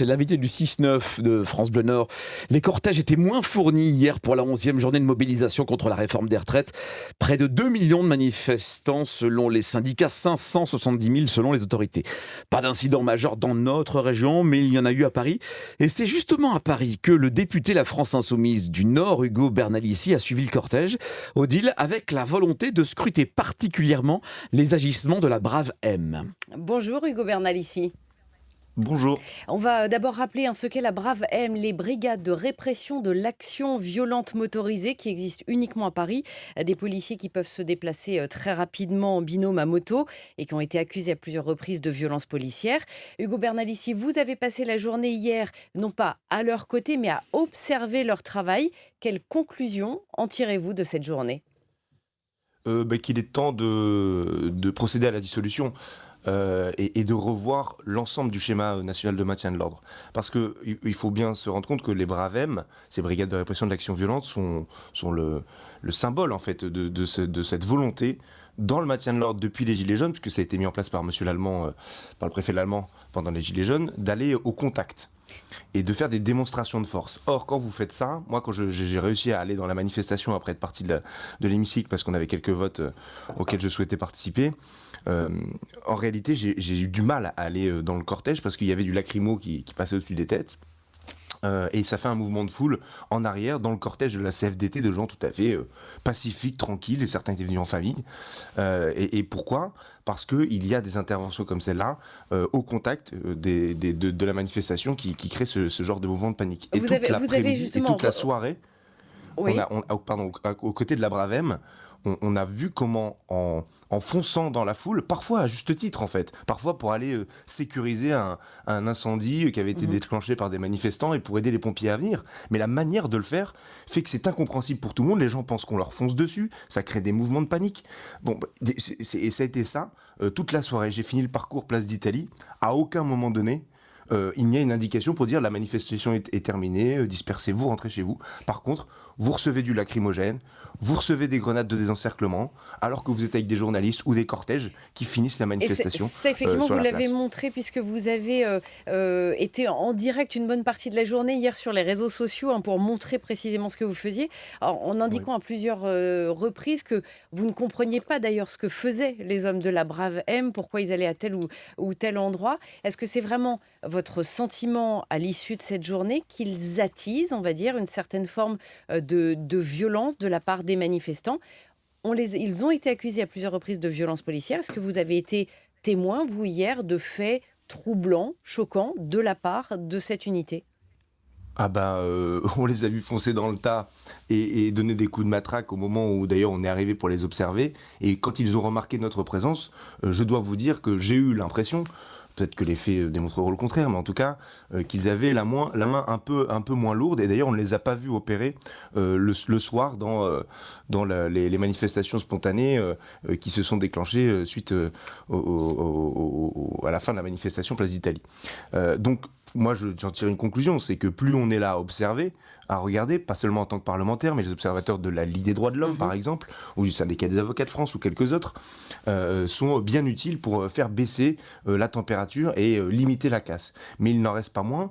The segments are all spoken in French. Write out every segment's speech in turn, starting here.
c'est l'invité du 6-9 de France Bleu Nord. Les cortèges étaient moins fournis hier pour la 11e journée de mobilisation contre la réforme des retraites. Près de 2 millions de manifestants selon les syndicats, 570 000 selon les autorités. Pas d'incident majeur dans notre région, mais il y en a eu à Paris. Et c'est justement à Paris que le député La France Insoumise du Nord, Hugo Bernalici, a suivi le cortège. Odile, avec la volonté de scruter particulièrement les agissements de la brave M. Bonjour Hugo Bernalici. Bonjour. On va d'abord rappeler ce qu'est la Brave M, les brigades de répression de l'action violente motorisée qui existent uniquement à Paris. Des policiers qui peuvent se déplacer euh, très rapidement en binôme à moto et qui ont été accusés à plusieurs reprises de violences policières. Hugo Bernalici, vous avez passé la journée hier, non pas à leur côté, mais à observer leur travail. Quelles conclusions en tirez-vous de cette journée? Euh, bah, Qu'il est temps de, de procéder à la dissolution. Euh, et, de revoir l'ensemble du schéma national de maintien de l'ordre. Parce qu'il il faut bien se rendre compte que les BRAVEM, ces brigades de répression de l'action violente, sont, le, le, symbole en fait de, cette volonté dans le maintien de l'ordre depuis les Gilets jaunes, puisque ça a été mis en place par Monsieur l'Allemand, euh, par le préfet l'Allemand pendant les Gilets jaunes, d'aller au contact et de faire des démonstrations de force. Or, quand vous faites ça, moi, quand j'ai réussi à aller dans la manifestation après être parti de l'hémicycle, parce qu'on avait quelques votes euh, auxquels je souhaitais participer, euh, en réalité, j'ai eu du mal à aller dans le cortège parce qu'il y avait du lacrymo qui, qui passait au-dessus des têtes. Euh, et ça fait un mouvement de foule en arrière dans le cortège de la CFDT de gens tout à fait euh, pacifiques, tranquilles, et certains étaient venus en famille. Euh, et, pourquoi? Parce qu'il y a des interventions comme celle-là au contact des, de, la manifestation qui, qui crée ce, genre de mouvement de panique. Et toute l'après-midi et toute la soirée, on a, on, pardon, aux côtés de la Bravem, on, a vu comment, en, fonçant dans la foule, parfois à juste titre en fait, parfois pour aller euh, sécuriser un, incendie qui avait été mhm. déclenché par des manifestants et pour aider les pompiers à venir. Mais la manière de le faire fait que c'est incompréhensible pour tout le monde. Les gens pensent qu'on leur fonce dessus, ça crée des mouvements de panique. Bon, bah, et ça a été ça euh, toute la soirée. J'ai fini le parcours Place d'Italie. À aucun moment donné, euh, il n'y a une indication pour dire la manifestation est, terminée, euh, dispersez-vous, rentrez chez vous. Par contre, vous recevez du lacrymogène, vous recevez des grenades de désencerclement, alors que vous êtes avec des journalistes ou des cortèges qui finissent la manifestation. Ça, effectivement, euh, vous l'avez montré puisque vous avez été en direct une bonne partie de la journée hier sur les réseaux sociaux hein, pour montrer précisément ce que vous faisiez, en indiquant à plusieurs reprises que vous ne compreniez pas d'ailleurs ce que faisaient les hommes de la Brave M, pourquoi ils allaient à tel ou, ou tel endroit. Est-ce que c'est vraiment votre votre sentiment à l'issue de cette journée qu'ils attisent, on va dire, une certaine forme euh, de, violence de la part des manifestants on les, Ils ont été accusés à plusieurs reprises de violence policière. Est-ce que vous avez été témoin, vous, hier, de faits troublants, choquants, de la part de cette unité? Ah ben, euh, on les a vus foncer dans le tas et, donner des coups de matraque au moment où d'ailleurs on est arrivé pour les observer. Et quand ils ont remarqué notre présence, euh, je dois vous dire que j'ai eu l'impression peut-être que les faits euh, démontreront le contraire, mais en tout cas, euh, qu'ils avaient la, main un peu, moins lourde. Et d'ailleurs, on ne les a pas vus opérer euh, le, soir dans, les, manifestations spontanées qui se sont déclenchées suite à la fin de la manifestation Place d'Italie. Moi, j'en tire une conclusion, c'est que plus on est là à observer, à regarder, pas seulement en tant que parlementaire, mais les observateurs de la Ligue des droits de l'homme, par mhm. exemple, ou du syndicat des avocats de France ou quelques autres, euh, sont bien utiles pour euh, faire baisser euh, la température et limiter la casse. Mais il n'en reste pas moins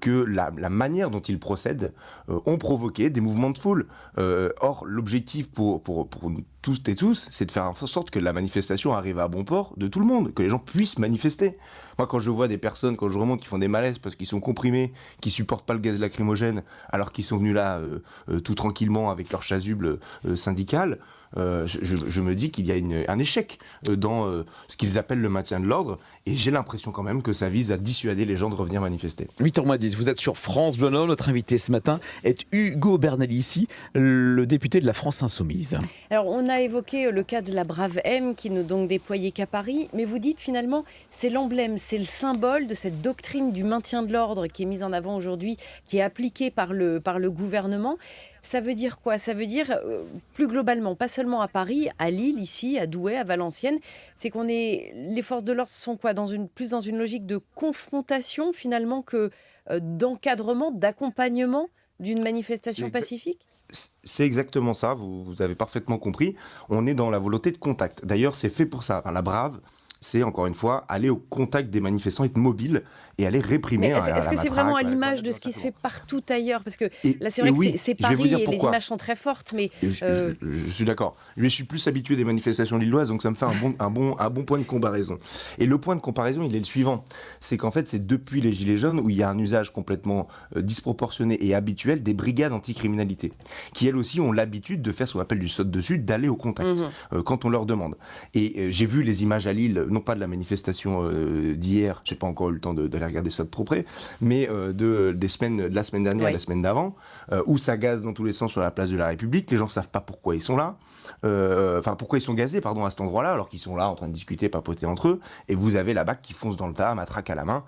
que la, manière dont ils procèdent ont provoqué des mouvements de foule. or, l'objectif pour, pour, pour tous et tous, c'est de faire en sorte que la manifestation arrive à bon port de tout le monde, que les gens puissent manifester. Moi, quand je vois des personnes, quand je remonte, qui font des malaises parce qu'ils sont comprimés, qui supportent pas le gaz lacrymogène, alors qu'ils sont venus là euh, euh, tout tranquillement avec leur chasuble euh, syndical, je, me dis qu'il y a un échec dans ce qu'ils appellent le maintien de l'ordre, et j'ai l'impression quand même que ça vise à dissuader les gens de revenir manifester. 8h 10, vous êtes sur France Bleu Notre invité ce matin est Hugo Bernalici, le député de la France Insoumise. Alors, on a évoqué le cas de la Brave M qui ne donc déployée qu'à Paris, mais vous dites finalement c'est l'emblème, c'est le symbole de cette doctrine du maintien de l'ordre qui est mise en avant aujourd'hui, qui est appliquée par le, par le gouvernement. Ça veut dire quoi? Ça veut dire, euh, plus globalement, pas seulement à Paris, à Lille, ici, à Douai, à Valenciennes, c'est qu'on est. Les forces de l'ordre sont quoi? Dans une, Plus dans une logique de confrontation, finalement, que euh, d'encadrement, d'accompagnement d'une manifestation pacifique? C'est exactement ça, vous, vous, avez parfaitement compris. On est dans la volonté de contact. D'ailleurs, c'est fait pour ça. Enfin, la Brave, c'est encore une fois aller au contact des manifestants, être mobile et aller réprimer. Est-ce que c'est vraiment à l'image de ce qui se fait partout ailleurs Parce que là, c'est vrai que c'est Paris et les images sont très fortes, mais je, suis d'accord. Je suis plus habitué des manifestations lilloises, donc ça me fait un bon, un bon, un bon point de comparaison. Et le point de comparaison, il est le suivant c'est qu'en fait, c'est depuis les Gilets jaunes où il y a un usage complètement disproportionné et habituel des brigades anticriminalité, qui elles aussi ont l'habitude de faire ce qu'on appelle du saut dessus, d'aller au contact mmh. quand on leur demande. Et j'ai vu les images à Lille, non pas de la manifestation euh, d'hier, j'ai pas encore eu le temps d'aller regarder ça de trop près, mais euh, de, des semaines, de la semaine dernière et la semaine d'avant, euh, où ça gaze dans tous les sens sur la place de la République, les gens savent pas pourquoi ils sont là, enfin pourquoi ils sont gazés, pardon, à cet endroit-là, alors qu'ils sont là en train de discuter, papoter entre eux, et vous avez la BAC qui fonce dans le tas, matraque à la main,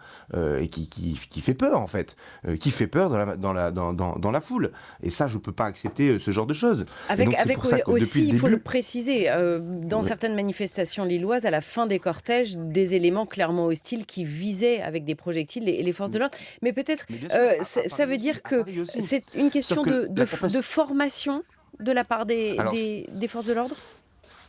et qui, qui, qui, fait peur en fait, qui fait peur dans la, dans la, dans, dans, dans, la foule. Et ça, je peux pas accepter ce genre de choses. Avec, avec aussi, il faut le préciser, dans certaines manifestations lilloises, à la fin des des éléments clairement hostiles qui visaient avec des projectiles les, les forces de l'ordre. Mais peut-être, euh, ça veut dire que c'est une question de, de, formation de la part des, des, forces de l'ordre?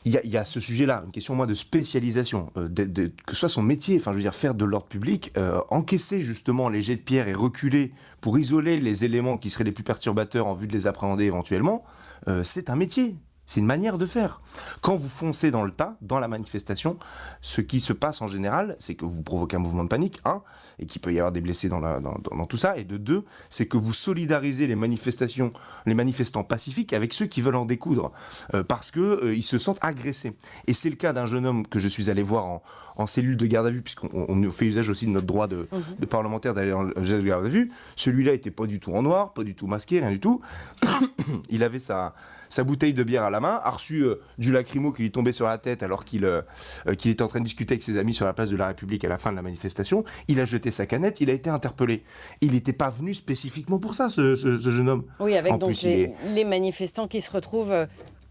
Il y, a, il y, a, ce sujet-là, une question moi de spécialisation, euh, de, de, que ce soit son métier, enfin je veux dire faire de l'ordre public, euh, encaisser justement les jets de pierre et reculer pour isoler les éléments qui seraient les plus perturbateurs en vue de les appréhender éventuellement, euh, c'est un métier. C'est une manière de faire. Quand vous foncez dans le tas, dans la manifestation, ce qui se passe en général, c'est que vous provoquez un mouvement de panique, un, et qu'il peut y avoir des blessés dans, la, dans, dans, tout ça, et de deux, c'est que vous solidarisez les manifestations, les manifestants pacifiques avec ceux qui veulent en découdre, euh, parce que euh, ils se sentent agressés. Et c'est le cas d'un jeune homme que je suis allé voir en, en cellule de garde à vue, puisqu'on fait usage aussi de notre droit de, mmh. de parlementaire d'aller en cellule de garde à vue. Celui-là était pas du tout en noir, pas du tout masqué, rien du tout. il avait sa, sa bouteille de bière à la main, a reçu euh, du lacrymo qui lui tombait sur la tête alors qu'il euh, euh, était en train de discuter avec ses amis sur la place de la République à la fin de la manifestation. Il a jeté sa canette, il a été interpellé. Il n'était pas venu spécifiquement pour ça, ce, ce, jeune homme. Oui, avec donc les, les, manifestants qui se retrouvent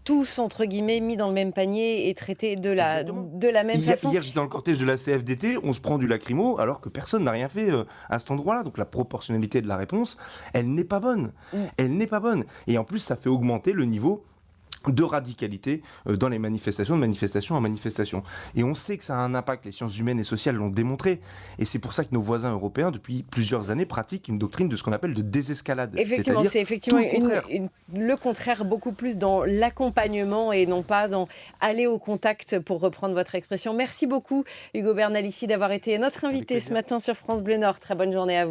tous, entre guillemets, mis dans le même panier et traités de la, de la même façon. Hier, j'étais dans le cortège de la CFDT, on se prend du lacrymo alors que personne n'a rien fait euh, à cet endroit-là. Donc la proportionnalité de la réponse, elle n'est pas bonne. Mm. Elle n'est pas bonne. Et en plus, ça fait augmenter le niveau de radicalité euh, dans les manifestations, de manifestation en manifestation. Et on sait que ça a un impact, les sciences humaines et sociales l'ont démontré. Et c'est pour ça que nos voisins européens, depuis plusieurs années, pratiquent une doctrine de ce qu'on appelle de désescalade. Effectivement, c'est effectivement le contraire, beaucoup plus dans l'accompagnement et non pas dans aller au contact, pour reprendre votre expression. Merci beaucoup, Hugo Bernalici, d'avoir été notre invité ce matin sur France Bleu Nord. Très bonne journée à vous.